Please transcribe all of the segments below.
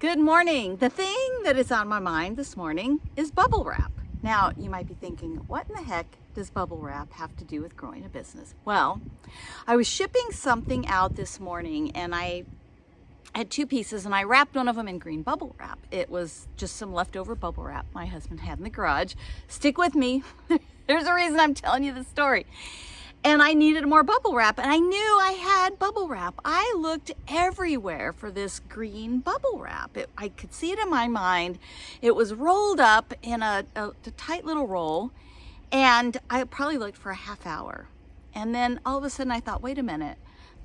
Good morning. The thing that is on my mind this morning is bubble wrap. Now, you might be thinking, what in the heck does bubble wrap have to do with growing a business? Well, I was shipping something out this morning and I had two pieces and I wrapped one of them in green bubble wrap. It was just some leftover bubble wrap my husband had in the garage. Stick with me. There's a reason I'm telling you the story and I needed more bubble wrap and I knew I had bubble wrap. I looked everywhere for this green bubble wrap. It, I could see it in my mind. It was rolled up in a, a, a tight little roll and I probably looked for a half hour. And then all of a sudden I thought, wait a minute,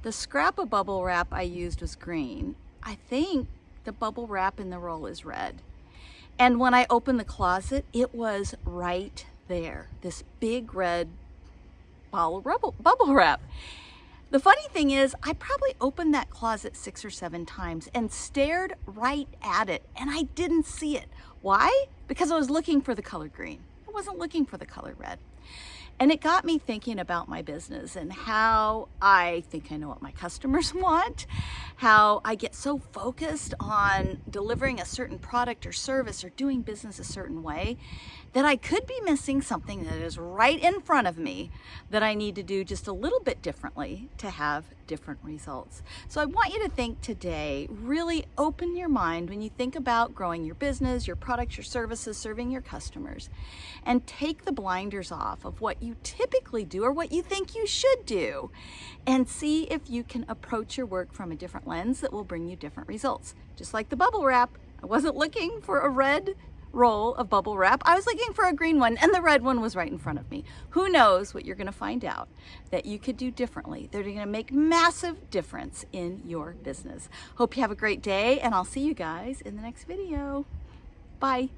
the scrap of bubble wrap I used was green. I think the bubble wrap in the roll is red. And when I opened the closet, it was right there, this big red bubble, bubble wrap. The funny thing is, I probably opened that closet six or seven times and stared right at it and I didn't see it. Why? Because I was looking for the color green. I wasn't looking for the color red. And it got me thinking about my business and how I think I know what my customers want, how I get so focused on delivering a certain product or service or doing business a certain way that I could be missing something that is right in front of me that I need to do just a little bit differently to have different results. So I want you to think today, really open your mind when you think about growing your business, your products, your services, serving your customers, and take the blinders off of what you typically do or what you think you should do and see if you can approach your work from a different lens that will bring you different results. Just like the bubble wrap, I wasn't looking for a red roll of bubble wrap. I was looking for a green one and the red one was right in front of me. Who knows what you're gonna find out that you could do differently. They're gonna make massive difference in your business. Hope you have a great day and I'll see you guys in the next video. Bye.